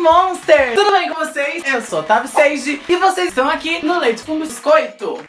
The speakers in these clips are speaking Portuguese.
Monster! Tudo bem com vocês? Eu sou Otávio Seiji e vocês estão aqui no Leite com Biscoito.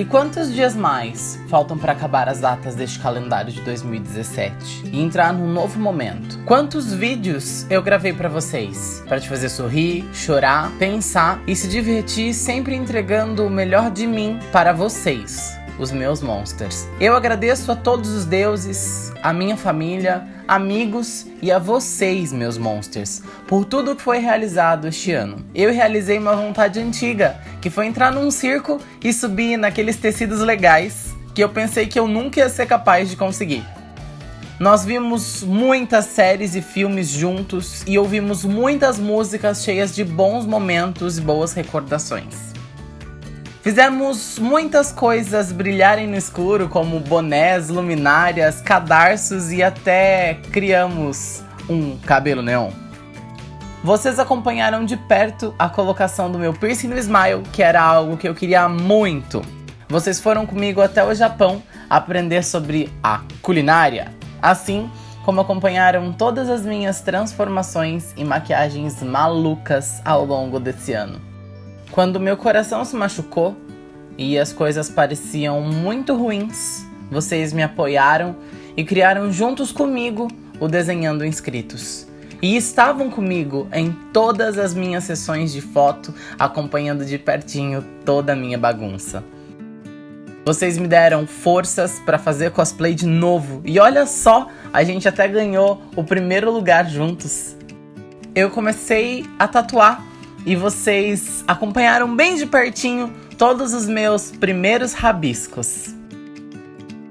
E quantos dias mais faltam para acabar as datas deste calendário de 2017 e entrar num novo momento? Quantos vídeos eu gravei para vocês para te fazer sorrir, chorar, pensar e se divertir, sempre entregando o melhor de mim para vocês, os meus monsters. Eu agradeço a todos os deuses, a minha família, amigos e a vocês, meus monsters, por tudo que foi realizado este ano. Eu realizei uma vontade antiga, que foi entrar num circo e subir naqueles tecidos legais que eu pensei que eu nunca ia ser capaz de conseguir. Nós vimos muitas séries e filmes juntos e ouvimos muitas músicas cheias de bons momentos e boas recordações. Fizemos muitas coisas brilharem no escuro, como bonés, luminárias, cadarços e até criamos um cabelo neon. Vocês acompanharam de perto a colocação do meu piercing no Smile, que era algo que eu queria muito. Vocês foram comigo até o Japão aprender sobre a culinária, assim como acompanharam todas as minhas transformações e maquiagens malucas ao longo desse ano. Quando meu coração se machucou e as coisas pareciam muito ruins, vocês me apoiaram e criaram juntos comigo o Desenhando Inscritos. E estavam comigo em todas as minhas sessões de foto, acompanhando de pertinho toda a minha bagunça. Vocês me deram forças para fazer cosplay de novo. E olha só, a gente até ganhou o primeiro lugar juntos. Eu comecei a tatuar e vocês acompanharam bem de pertinho todos os meus primeiros rabiscos.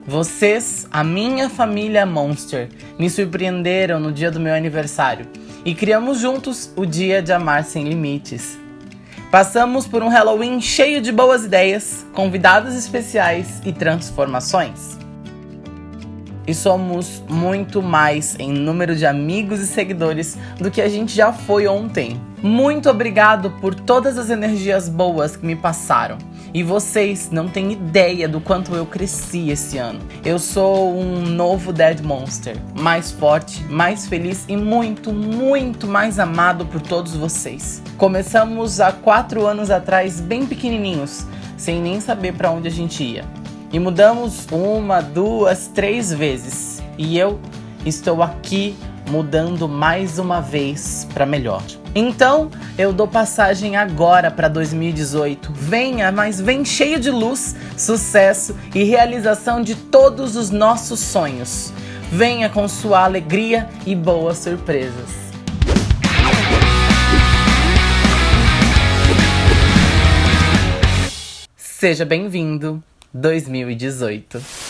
Vocês, a minha família Monster, me surpreenderam no dia do meu aniversário e criamos juntos o Dia de Amar Sem Limites. Passamos por um Halloween cheio de boas ideias, convidados especiais e transformações e somos muito mais em número de amigos e seguidores do que a gente já foi ontem. Muito obrigado por todas as energias boas que me passaram. E vocês não têm ideia do quanto eu cresci esse ano. Eu sou um novo Dead Monster, mais forte, mais feliz e muito, muito mais amado por todos vocês. Começamos há quatro anos atrás, bem pequenininhos, sem nem saber para onde a gente ia. E mudamos uma, duas, três vezes. E eu estou aqui mudando mais uma vez para melhor. Então, eu dou passagem agora para 2018. Venha, mas vem cheio de luz, sucesso e realização de todos os nossos sonhos. Venha com sua alegria e boas surpresas. Seja bem-vindo 2018.